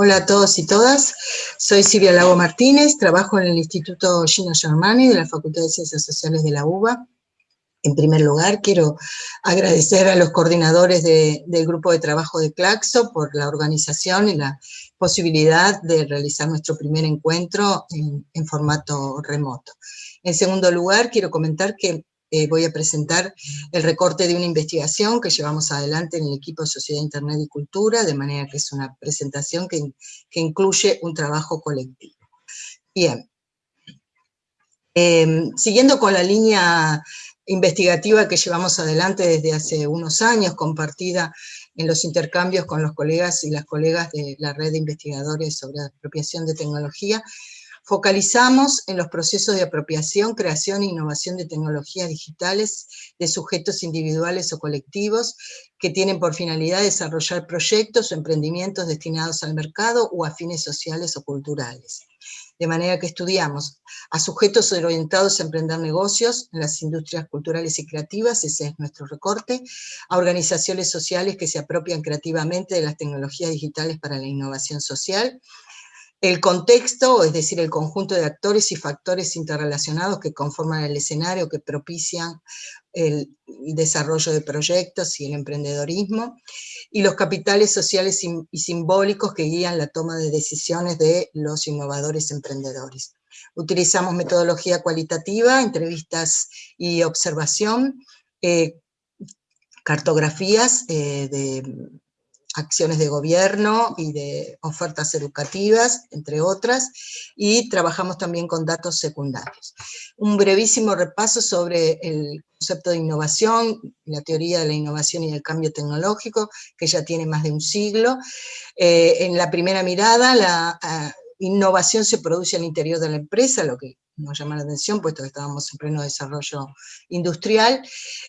Hola a todos y todas, soy Silvia Lago Martínez, trabajo en el Instituto Gino Germani de la Facultad de Ciencias Sociales de la UBA. En primer lugar, quiero agradecer a los coordinadores del grupo de trabajo de Claxo por la organización y la posibilidad de realizar nuestro primer encuentro en formato remoto. En segundo lugar, quiero comentar que eh, voy a presentar el recorte de una investigación que llevamos adelante en el equipo de Sociedad, Internet y Cultura, de manera que es una presentación que, incluye un trabajo colectivo. Bien. Em, siguiendo con la línea investigativa que llevamos adelante desde hace unos años, compartida en los intercambios con los colegas y las colegas de la red de investigadores sobre apropiación de tecnología, Focalizamos en los procesos de apropiación, creación e innovación de tecnologías digitales de sujetos individuales o colectivos que tienen por finalidad desarrollar proyectos o emprendimientos destinados al mercado o a fines sociales o culturales. De manera que estudiamos a sujetos orientados a emprender negocios en las industrias culturales y creativas, ese es nuestro recorte, a organizaciones sociales que se apropian creativamente de las tecnologías digitales para la innovación social, el contexto, es decir, el conjunto de actores y factores interrelacionados que conforman el escenario, que propician el desarrollo de proyectos y el emprendedorismo, y los capitales sociales y simbólicos que guían la toma de decisiones de los innovadores emprendedores. Utilizamos metodología cualitativa, entrevistas y observación, eh, cartografías eh, de acciones de gobierno y de ofertas educativas, entre otras, y trabajamos también con datos secundarios. Un brevísimo repaso sobre el concepto de innovación, la teoría de la innovación y del cambio tecnológico, que ya tiene más de un siglo. Eh, en la primera mirada, la ah, innovación se produce al interior de la empresa, lo que nos llama la atención, puesto que estábamos en pleno desarrollo industrial,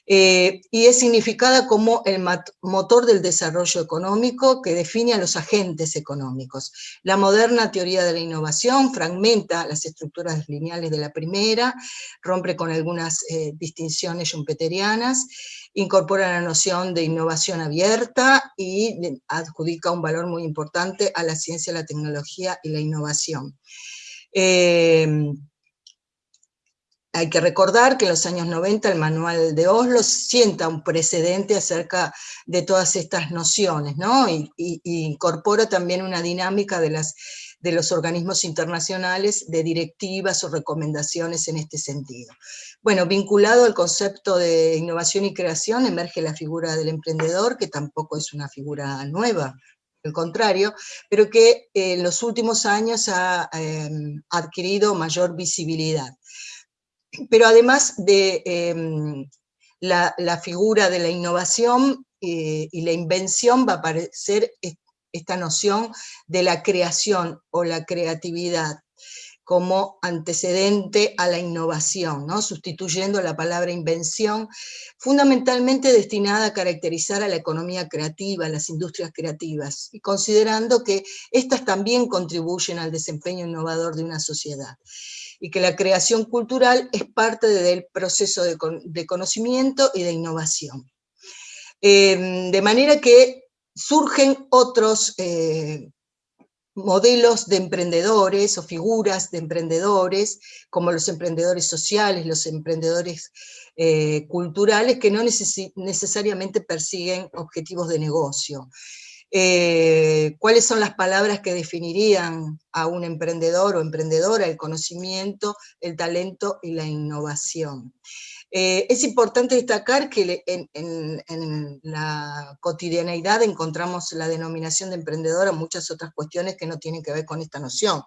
eh, y es significada como el motor del desarrollo económico que define a los agentes económicos. La moderna teoría de la innovación fragmenta las estructuras lineales de la primera, rompe con algunas eh, distinciones schumpeterianas, incorpora la noción de innovación abierta y adjudica un valor muy importante a la ciencia, la tecnología y la innovación. Eh, hay que recordar que en los años 90 el manual de Oslo sienta un precedente acerca de todas estas nociones, ¿no? Y, incorpora también una dinámica de, los organismos internacionales de directivas o recomendaciones en este sentido. Bueno, vinculado al concepto de innovación y creación emerge la figura del emprendedor, que tampoco es una figura nueva, al contrario, pero que en los últimos años ha em, adquirido mayor visibilidad pero además de em, la, figura de la innovación eh, y la invención va a aparecer esta noción de la creación o la creatividad como antecedente a la innovación, ¿no? sustituyendo la palabra invención, fundamentalmente destinada a caracterizar a la economía creativa, a las industrias creativas, y considerando que éstas también contribuyen al desempeño innovador de una sociedad y que la creación cultural es parte del proceso de, conocimiento y de innovación. Em, de manera que surgen otros eh, modelos de emprendedores o figuras de emprendedores, como los emprendedores sociales, los emprendedores eh, culturales, que no necesariamente persiguen objetivos de negocio. Eh, cuáles son las palabras que definirían a un emprendedor o emprendedora, el conocimiento, el talento y la innovación. Eh, es importante destacar que en, la cotidianeidad encontramos la denominación de emprendedor a muchas otras cuestiones que no tienen que ver con esta noción.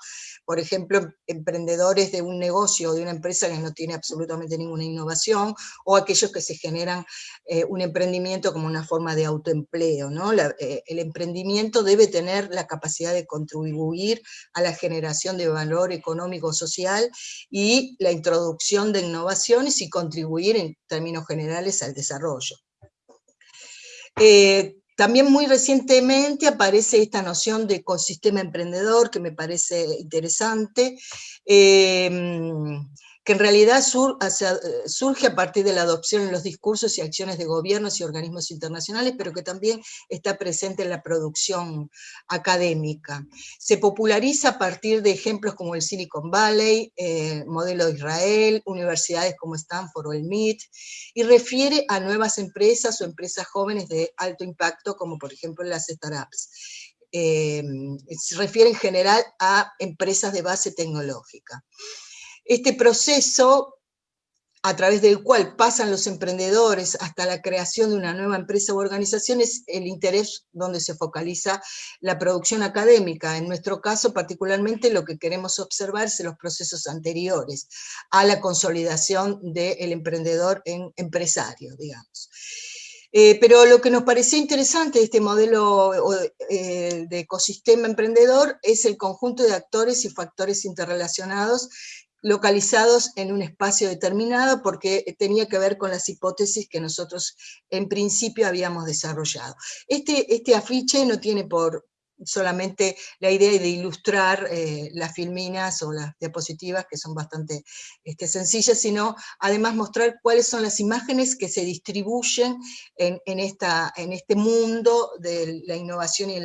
Por ejemplo, emprendedores de un negocio o de una empresa que no tiene absolutamente ninguna innovación, o aquellos que se generan eh, un emprendimiento como una forma de autoempleo. ¿no? Eh, el emprendimiento debe tener la capacidad de contribuir a la generación de valor económico social y la introducción de innovaciones y contribuir en términos generales al desarrollo. Eh, también muy recientemente aparece esta noción de ecosistema emprendedor que me parece interesante, em, que en realidad eh, surge a partir de la adopción en los discursos y acciones de gobiernos y organismos internacionales, pero que también está presente en la producción académica. Se populariza a partir de ejemplos como el Silicon Valley, eh, modelo de Israel, universidades como Stanford o el MIT, y refiere a nuevas empresas o empresas jóvenes de alto impacto, como por ejemplo las startups. Eh, se refiere en general a empresas de base tecnológica. Este proceso a través del cual pasan los emprendedores hasta la creación de una nueva empresa u organización es el interés donde se focaliza la producción académica. En nuestro caso, particularmente, lo que queremos observar son los procesos anteriores a la consolidación del emprendedor en empresario, digamos. Eh, pero lo que nos pareció interesante de este modelo eh, de ecosistema emprendedor es el conjunto de actores y factores interrelacionados localizados en un espacio determinado porque tenía que ver con las hipótesis que nosotros en principio habíamos desarrollado. Este, este afiche no tiene por, solamente la idea de ilustrar eh, las filminas o las diapositivas, que son bastante este, sencillas, sino además mostrar cuáles son las imágenes que se distribuyen en, esta, en este mundo de la innovación y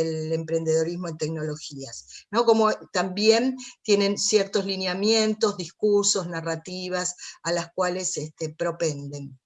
el, emprendedorismo en tecnologías, ¿no? como también tienen ciertos lineamientos, discursos, narrativas a las cuales este, propenden.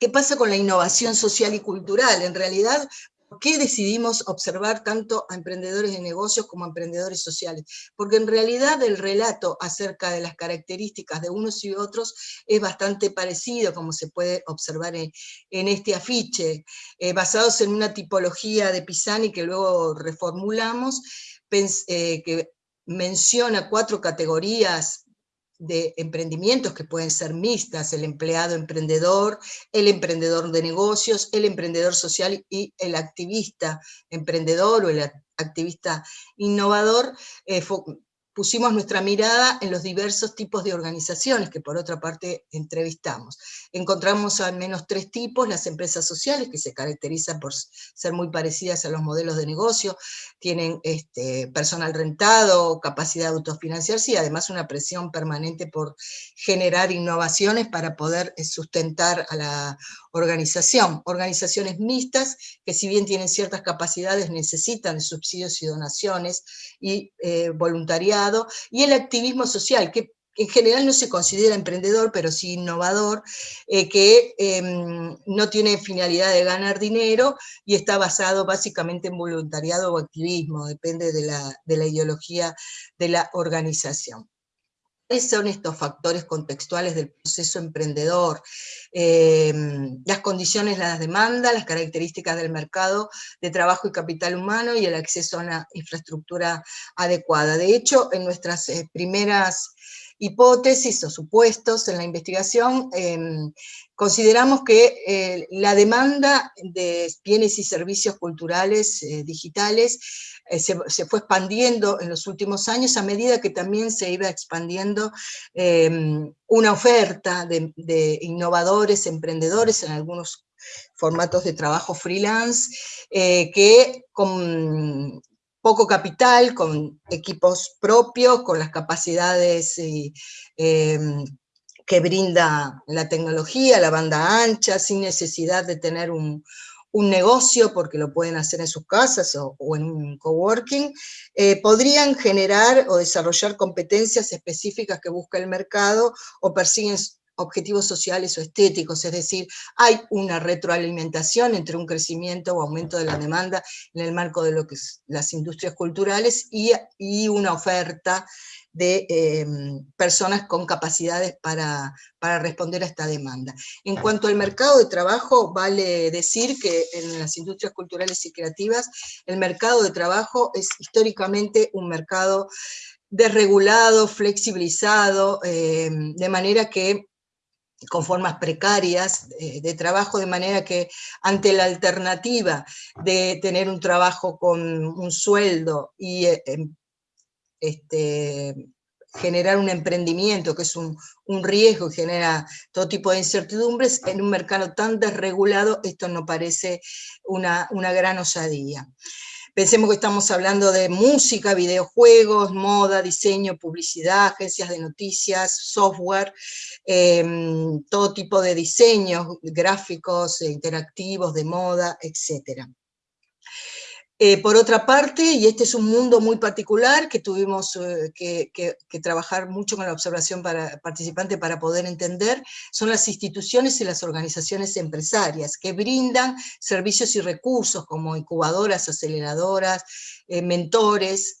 ¿Qué pasa con la innovación social y cultural? En realidad, ¿Por qué decidimos observar tanto a emprendedores de negocios como a emprendedores sociales? Porque en realidad el relato acerca de las características de unos y otros es bastante parecido, como se puede observar en, este afiche, eh, basados en una tipología de Pisani que luego reformulamos, eh, que menciona cuatro categorías de emprendimientos que pueden ser mixtas, el empleado emprendedor, el emprendedor de negocios, el emprendedor social y el activista emprendedor o el activista innovador, eh, pusimos nuestra mirada en los diversos tipos de organizaciones que por otra parte entrevistamos. Encontramos al menos tres tipos, las empresas sociales, que se caracterizan por ser muy parecidas a los modelos de negocio, tienen este, personal rentado, capacidad de autofinanciarse y además una presión permanente por generar innovaciones para poder eh, sustentar a la organización. Organizaciones mixtas, que si bien tienen ciertas capacidades, necesitan subsidios y donaciones y eh, voluntariado, y el activismo social, que en general no se considera emprendedor, pero sí innovador, eh, que em, no tiene finalidad de ganar dinero y está basado básicamente en voluntariado o activismo, depende de la, de la ideología de la organización. ¿Cuáles son estos factores contextuales del proceso emprendedor? Em, las condiciones, las demandas, las características del mercado de trabajo y capital humano y el acceso a una infraestructura adecuada. De hecho, en nuestras eh, primeras hipótesis o supuestos en la investigación, em, consideramos que eh, la demanda de bienes y servicios culturales eh, digitales eh, se, fue expandiendo en los últimos años a medida que también se iba expandiendo em, una oferta de, innovadores, emprendedores en algunos formatos de trabajo freelance, que con poco capital, con equipos propios, con las capacidades em, que brinda la tecnología, la banda ancha, sin necesidad de tener un, negocio, porque lo pueden hacer en sus casas o, en un coworking, eh, podrían generar o desarrollar competencias específicas que busca el mercado o persiguen objetivos sociales o estéticos, es decir, hay una retroalimentación entre un crecimiento o aumento de la demanda en el marco de lo que es las industrias culturales y, una oferta de em, personas con capacidades para, para, responder a esta demanda. En cuanto al mercado de trabajo, vale decir que en las industrias culturales y creativas, el mercado de trabajo es históricamente un mercado desregulado, flexibilizado, em, de manera que con formas precarias eh, de trabajo, de manera que ante la alternativa de tener un trabajo con un sueldo y eh, em, este, generar un emprendimiento que es un, riesgo y genera todo tipo de incertidumbres, en un mercado tan desregulado esto no parece una, una gran osadía. Pensemos que estamos hablando de música, videojuegos, moda, diseño, publicidad, agencias de noticias, software, em, todo tipo de diseños gráficos, interactivos, de moda, etcétera. Eh, por otra parte, y este es un mundo muy particular que tuvimos eh, que, trabajar mucho con la observación participante para poder entender, son las instituciones y las organizaciones empresarias que brindan servicios y recursos como incubadoras, aceleradoras, eh, mentores,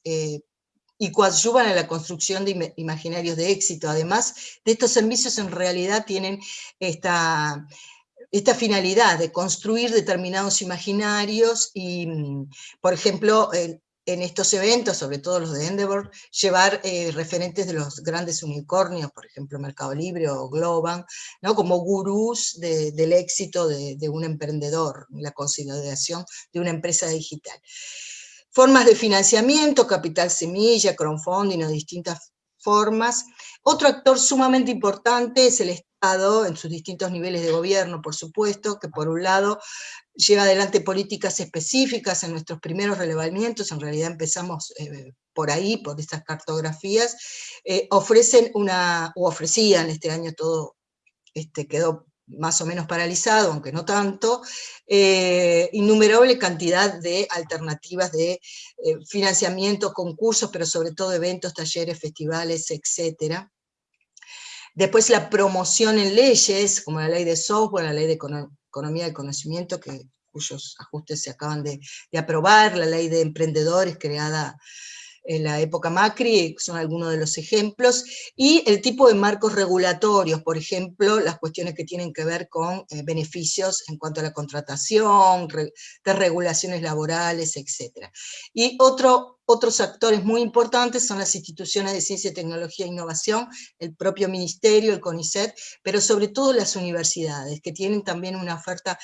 y coadyuvan a la construcción de imaginarios de éxito. Además de estos servicios en realidad tienen esta esta finalidad de construir determinados imaginarios y, mm, por ejemplo, en, estos eventos, sobre todo los de Endeavor, llevar eh, referentes de los grandes unicornios, por ejemplo Mercado Libre o Globan, ¿no? como gurús del éxito de, un emprendedor, la consolidación de una empresa digital. Formas de financiamiento, capital semilla, crowdfunding o distintas formas. Otro actor sumamente importante es el en sus distintos niveles de gobierno, por supuesto, que por un lado lleva adelante políticas específicas en nuestros primeros relevamientos, en realidad empezamos eh, por ahí, por estas cartografías, eh, ofrecen una, o ofrecían, este año todo este, quedó más o menos paralizado, aunque no tanto, eh, innumerable cantidad de alternativas de financiamiento, concursos, pero sobre todo eventos, talleres, festivales, etcétera. Después la promoción en leyes, como la ley de software, la ley de economía del conocimiento, que, cuyos ajustes se acaban de, aprobar, la ley de emprendedores creada en la época Macri, son algunos de los ejemplos, y el tipo de marcos regulatorios, por ejemplo, las cuestiones que tienen que ver con eh, beneficios en cuanto a la contratación, de regulaciones laborales, etc. Y otro otros actores muy importantes son las instituciones de ciencia, tecnología e innovación, el propio ministerio, el CONICET, pero sobre todo las universidades, que tienen también una oferta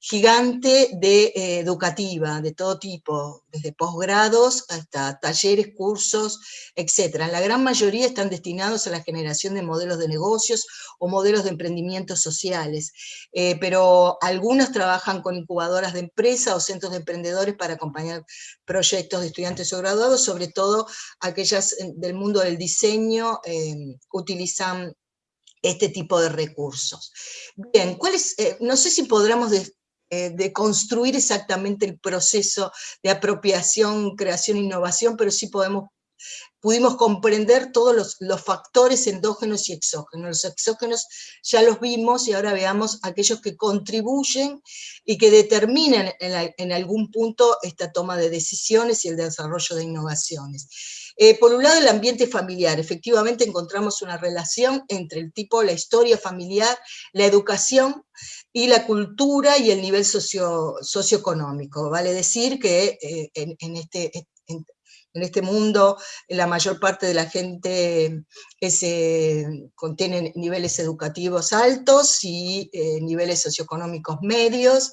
gigante de, eh, educativa, de todo tipo, desde posgrados hasta talleres, cursos, etc. La gran mayoría están destinados a la generación de modelos de negocios o modelos de emprendimientos sociales, eh, pero algunos trabajan con incubadoras de empresa o centros de emprendedores para acompañar proyectos de estudiantes o sobre todo aquellas eh, del mundo del diseño eh, utilizan este tipo de recursos. Bien, ¿cuál no sé si podremos de exactamente el proceso de apropiación, creación, innovación, pero sí podemos pudimos comprender todos los, factores endógenos y exógenos. Los exógenos ya los vimos y ahora veamos aquellos que contribuyen y que determinan en, algún punto esta toma de decisiones y el desarrollo de innovaciones. Eh, por un lado, el ambiente familiar. Efectivamente encontramos una relación entre el tipo, la historia familiar, la educación y la cultura y el nivel socio, socioeconómico. Vale decir que eh, en, este, este mundo la mayor parte de la gente eh, contiene niveles educativos altos y eh, niveles socioeconómicos medios,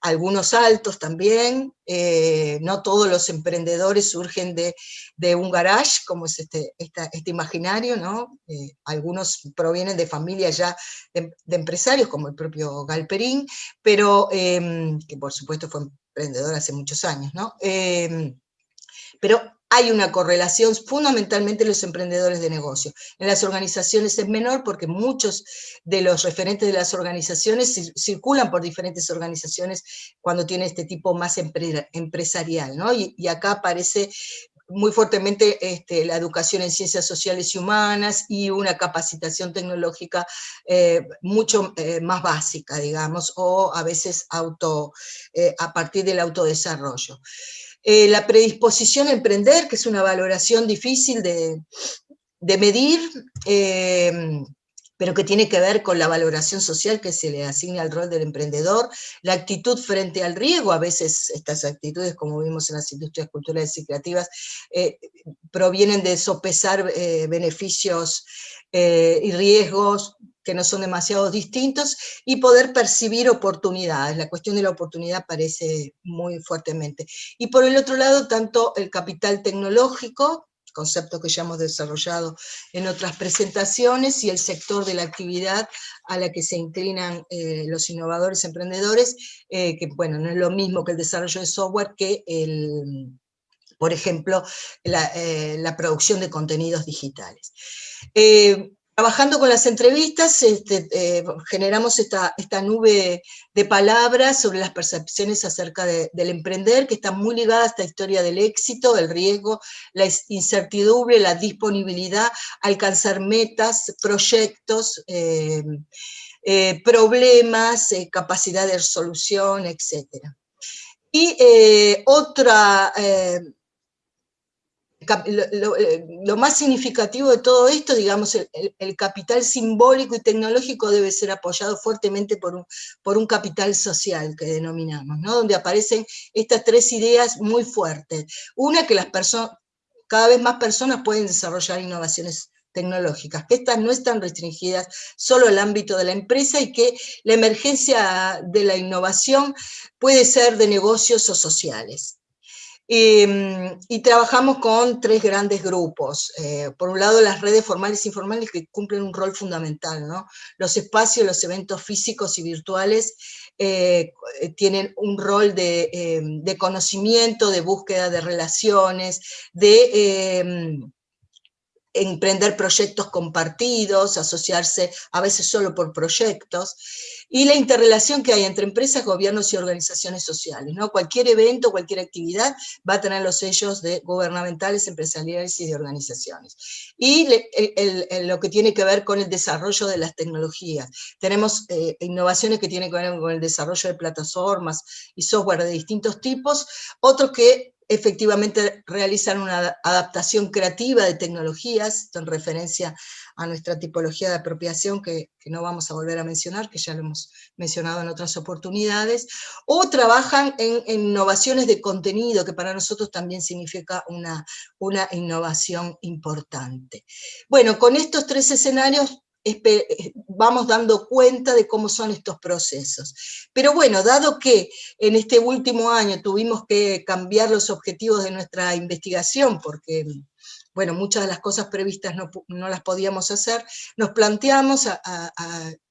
algunos altos también, eh, no todos los emprendedores surgen de, un garage, como es este, este imaginario, ¿no? algunos provienen de familias ya de, empresarios, como el propio Galperín, pero, que por supuesto fue emprendedor hace muchos años, ¿no? Pero hay una correlación fundamentalmente en los emprendedores de negocio. En las organizaciones es menor porque muchos de los referentes de las organizaciones circulan por diferentes organizaciones cuando tiene este tipo más empresarial, ¿no? y, acá aparece muy fuertemente este, la educación en ciencias sociales y humanas y una capacitación tecnológica eh, mucho eh, más básica, digamos, o a veces auto, eh, a partir del autodesarrollo. Eh, la predisposición a emprender, que es una valoración difícil de, medir, eh, pero que tiene que ver con la valoración social que se le asigna al rol del emprendedor, la actitud frente al riesgo, a veces estas actitudes, como vimos en las industrias culturales y creativas, eh, provienen de sopesar beneficios y riesgos que no son demasiado distintos, y poder percibir oportunidades. La cuestión de la oportunidad aparece muy fuertemente. Y por el otro lado, tanto el capital tecnológico, concepto que ya hemos desarrollado en otras presentaciones, y el sector de la actividad a la que se inclinan eh, los innovadores emprendedores, eh, que bueno, no es lo mismo que el desarrollo de software que el, por ejemplo, la, eh, producción de contenidos digitales. Trabajando con las entrevistas, este, eh, generamos esta, nube de palabras sobre las percepciones acerca del emprender, que está muy ligada a esta historia del éxito, el riesgo, la incertidumbre, la disponibilidad, alcanzar metas, proyectos, eh, eh, problemas, capacidad de resolución, etc. Y otra eh, lo, más significativo de todo esto, digamos, el, capital simbólico y tecnológico debe ser apoyado fuertemente por un, por un capital social que denominamos, ¿no? donde aparecen estas tres ideas muy fuertes. Una, que las personas, cada vez más personas pueden desarrollar innovaciones tecnológicas, que estas no están restringidas solo al ámbito de la empresa y que la emergencia de la innovación puede ser de negocios o sociales. Em, y trabajamos con tres grandes grupos. Eh, por un lado, las redes formales e informales que cumplen un rol fundamental. ¿no? Los espacios, los eventos físicos y virtuales eh, tienen un rol de, em, de, conocimiento, de búsqueda de relaciones, de em, emprender proyectos compartidos, asociarse a veces solo por proyectos, y la interrelación que hay entre empresas, gobiernos y organizaciones sociales. ¿no? Cualquier evento, cualquier actividad va a tener los sellos de gubernamentales, empresariales y de organizaciones. Y lo que tiene que ver con el desarrollo de las tecnologías. Tenemos eh, innovaciones que tienen que ver con el desarrollo de plataformas y software de distintos tipos, otros que efectivamente realizan una adaptación creativa de tecnologías, en referencia a nuestra tipología de apropiación que, no vamos a volver a mencionar, que ya lo hemos mencionado en otras oportunidades, o trabajan en, innovaciones de contenido, que para nosotros también significa una, una innovación importante. Bueno, con estos tres escenarios vamos dando cuenta de cómo son estos procesos. Pero bueno, dado que en este último año tuvimos que cambiar los objetivos de nuestra investigación, porque bueno, muchas de las cosas previstas no, las podíamos hacer, nos planteamos a,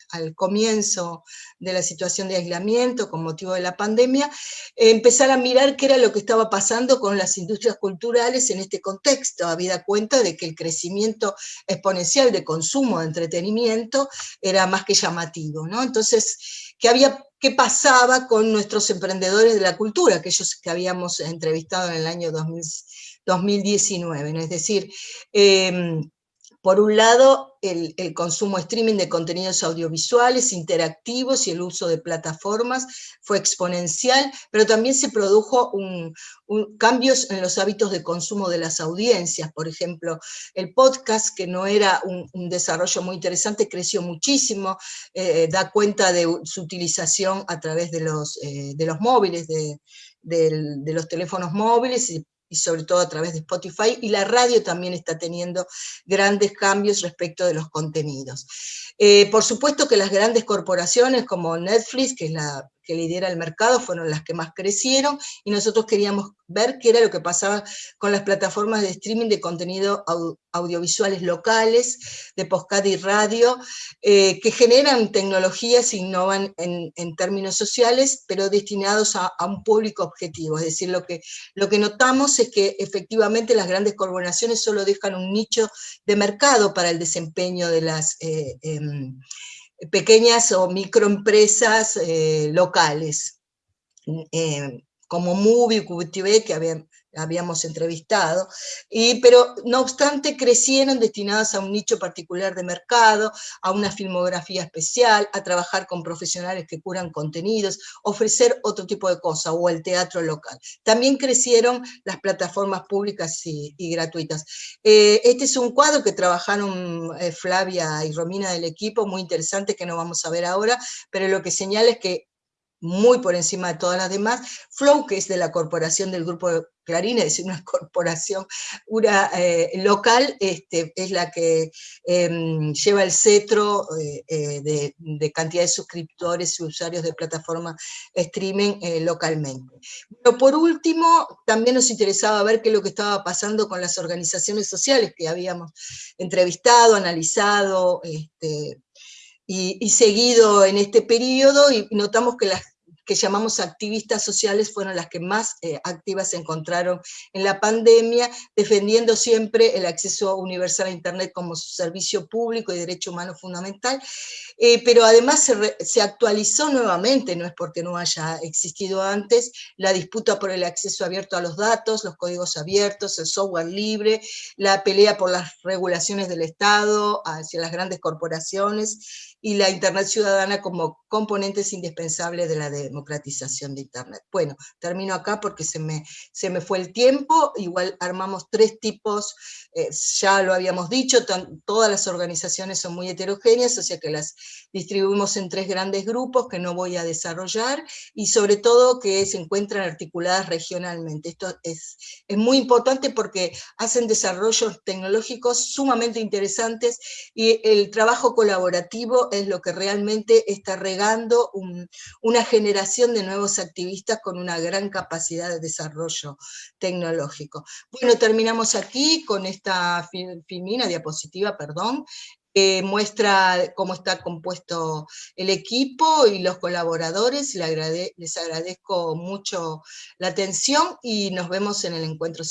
al comienzo de la situación de aislamiento con motivo de la pandemia, empezar a mirar qué era lo que estaba pasando con las industrias culturales en este contexto, habida cuenta de que el crecimiento exponencial de consumo de entretenimiento era más que llamativo, ¿no? Entonces, ¿qué, había, qué pasaba con nuestros emprendedores de la cultura, aquellos que habíamos entrevistado en el año 2019, ¿no? Es decir, em, por un lado, el, consumo streaming de contenidos audiovisuales, interactivos y el uso de plataformas fue exponencial, pero también se produjo un, cambios en los hábitos de consumo de las audiencias. Por ejemplo, el podcast, que no era un, desarrollo muy interesante, creció muchísimo, eh, da cuenta de su utilización a través de los, eh, de los móviles, de, de los teléfonos móviles y y sobre todo a través de Spotify, y la radio también está teniendo grandes cambios respecto de los contenidos. Eh, por supuesto que las grandes corporaciones como Netflix, que es la que lidera el mercado, fueron las que más crecieron, y nosotros queríamos ver qué era lo que pasaba con las plataformas de streaming de contenido audiovisuales locales, de podcast y radio, eh, que generan tecnologías e innovan en, términos sociales, pero destinados a, un público objetivo. Es decir, lo que, lo que notamos es que efectivamente las grandes corporaciones solo dejan un nicho de mercado para el desempeño de las... Eh, em, pequeñas o microempresas eh, locales, eh, como Movie, QTV, que habían, habíamos entrevistado, y, pero no obstante crecieron destinadas a un nicho particular de mercado, a una filmografía especial, a trabajar con profesionales que curan contenidos, ofrecer otro tipo de cosas, o el teatro local. También crecieron las plataformas públicas y, gratuitas. Eh, este es un cuadro que trabajaron eh, Flavia y Romina del equipo, muy interesante que no vamos a ver ahora, pero lo que señala es que muy por encima de todas las demás. Flow, que es de la corporación del grupo Clarín, es decir, una corporación eh, local, este, es la que em, lleva el cetro eh, eh, de, cantidad de suscriptores y usuarios de plataforma streaming localmente. Pero por último, también nos interesaba ver qué es lo que estaba pasando con las organizaciones sociales que habíamos entrevistado, analizado, este, y, seguido en este periodo y notamos que las que llamamos activistas sociales fueron las que más eh, activas se encontraron en la pandemia, defendiendo siempre el acceso universal a Internet como servicio público y derecho humano fundamental, eh, pero además se, se, actualizó nuevamente, no es porque no haya existido antes, la disputa por el acceso abierto a los datos, los códigos abiertos, el software libre, la pelea por las regulaciones del Estado hacia las grandes corporaciones, y la Internet ciudadana como componentes indispensables de la democratización de Internet. Bueno, termino acá porque se me, se me fue el tiempo, igual armamos tres tipos, eh, ya lo habíamos dicho, todas las organizaciones son muy heterogéneas, o sea que las distribuimos en tres grandes grupos que no voy a desarrollar, y sobre todo que se encuentran articuladas regionalmente. Esto es, es muy importante porque hacen desarrollos tecnológicos sumamente interesantes, y el trabajo colaborativo es lo que realmente está regando una generación de nuevos activistas con una gran capacidad de desarrollo tecnológico. Bueno, terminamos aquí con esta filmina, diapositiva, perdón, que muestra cómo está compuesto el equipo y los colaboradores. Les, agradezco mucho la atención y nos vemos en el encuentro.